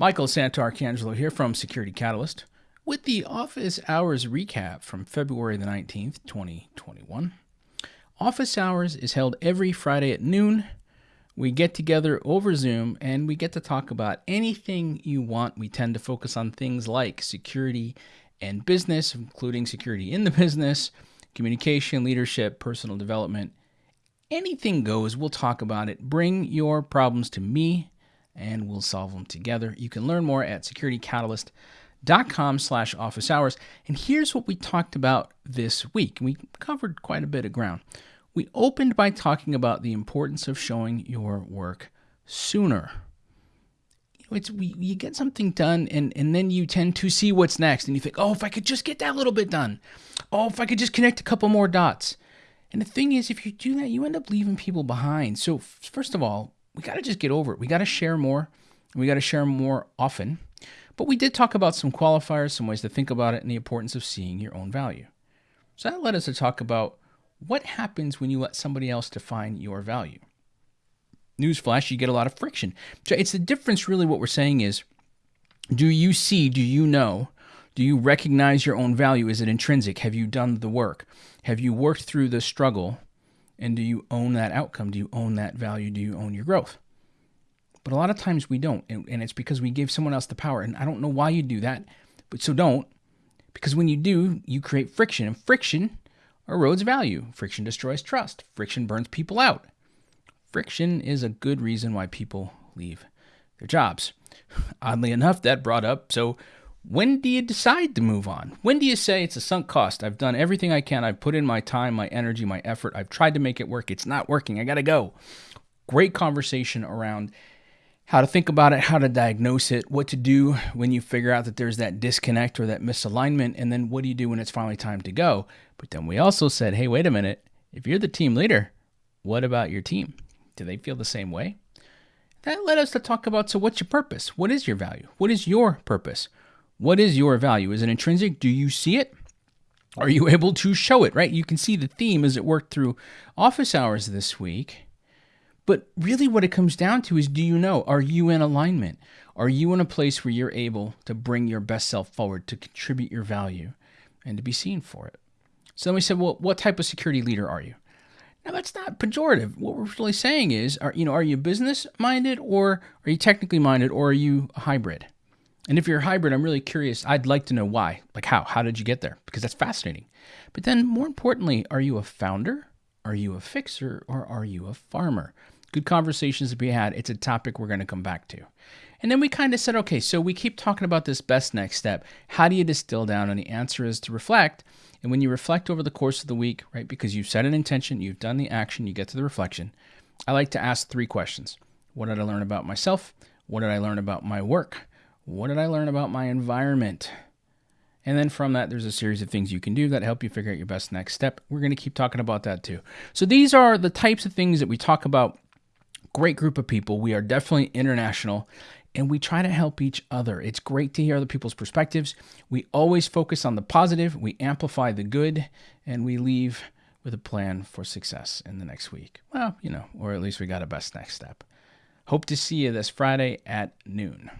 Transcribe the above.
Michael Santarcangelo here from Security Catalyst with the office hours recap from February the 19th, 2021. Office hours is held every Friday at noon. We get together over Zoom and we get to talk about anything you want. We tend to focus on things like security and business, including security in the business, communication, leadership, personal development. Anything goes. We'll talk about it. Bring your problems to me and we'll solve them together. You can learn more at securitycatalyst.com slash office hours. And here's what we talked about this week. We covered quite a bit of ground. We opened by talking about the importance of showing your work sooner. It's we, you get something done and, and then you tend to see what's next and you think, oh, if I could just get that little bit done. Oh, if I could just connect a couple more dots. And the thing is, if you do that, you end up leaving people behind. So, first of all, we got to just get over it. We got to share more. We got to share more often. But we did talk about some qualifiers, some ways to think about it, and the importance of seeing your own value. So that led us to talk about what happens when you let somebody else define your value. Newsflash, you get a lot of friction. So it's the difference, really, what we're saying is do you see, do you know, do you recognize your own value? Is it intrinsic? Have you done the work? Have you worked through the struggle? And do you own that outcome? Do you own that value? Do you own your growth? But a lot of times we don't. And, and it's because we gave someone else the power. And I don't know why you do that. But so don't. Because when you do, you create friction. And friction erodes value. Friction destroys trust. Friction burns people out. Friction is a good reason why people leave their jobs. Oddly enough, that brought up so when do you decide to move on? When do you say it's a sunk cost? I've done everything I can. I've put in my time, my energy, my effort. I've tried to make it work. It's not working. I got to go. Great conversation around how to think about it, how to diagnose it, what to do when you figure out that there's that disconnect or that misalignment, and then what do you do when it's finally time to go. But then we also said, hey, wait a minute. If you're the team leader, what about your team? Do they feel the same way? That led us to talk about so, what's your purpose? What is your value? What is your purpose? What is your value? Is it intrinsic? Do you see it? Are you able to show it, right? You can see the theme as it worked through office hours this week. But really, what it comes down to is do you know? Are you in alignment? Are you in a place where you're able to bring your best self forward, to contribute your value, and to be seen for it? So then we said, well, what type of security leader are you? Now that's not pejorative. What we're really saying is, are you know, are you business minded or are you technically minded or are you a hybrid? And if you're a hybrid, I'm really curious. I'd like to know why. Like how? How did you get there? Because that's fascinating. But then more importantly, are you a founder? Are you a fixer or are you a farmer? Good conversations to be had. It's a topic we're going to come back to. And then we kind of said, okay, so we keep talking about this best next step. How do you distill down? And the answer is to reflect. And when you reflect over the course of the week, right, because you've set an intention, you've done the action, you get to the reflection, I like to ask three questions What did I learn about myself? What did I learn about my work? What did I learn about my environment? And then from that, there's a series of things you can do that help you figure out your best next step. We're going to keep talking about that too. So these are the types of things that we talk about. Great group of people. We are definitely international and we try to help each other. It's great to hear other people's perspectives. We always focus on the positive, we amplify the good, and we leave with a plan for success in the next week. Well, you know, or at least we got a best next step. Hope to see you this Friday at noon.